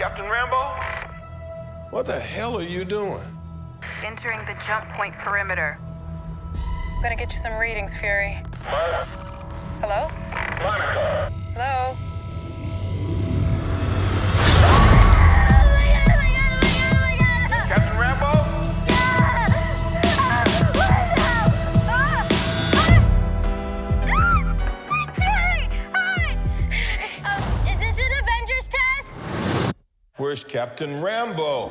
Captain Rambeau? What the hell are you doing? Entering the jump point perimeter. I'm gonna get you some readings, Fury. Hello? Monica. Where's Captain Rambeau?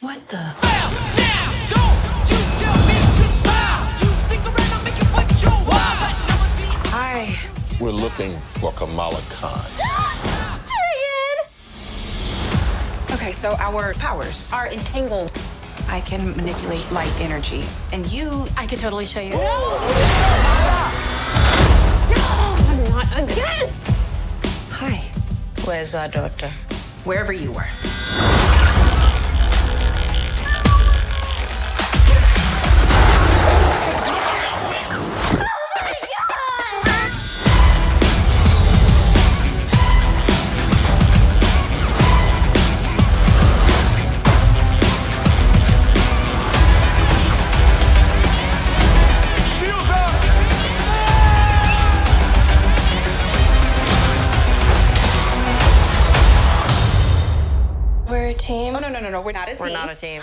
What the? Hi. We're looking for Kamala Khan. Okay, so our powers are entangled. I can manipulate light energy. And you, I could totally show you. No! No! Not again! Hi, Where's our daughter? wherever you were. We're a team. Oh, no, no, no, no. We're not a team. We're not a team.